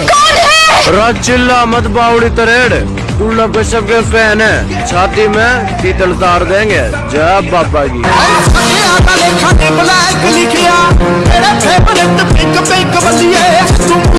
राज चिल्ला मत बावड़ी तरेड़। उल्ला कश्यप के फ़ैन है। छाती में तीतल तार देंगे। जय बाबा की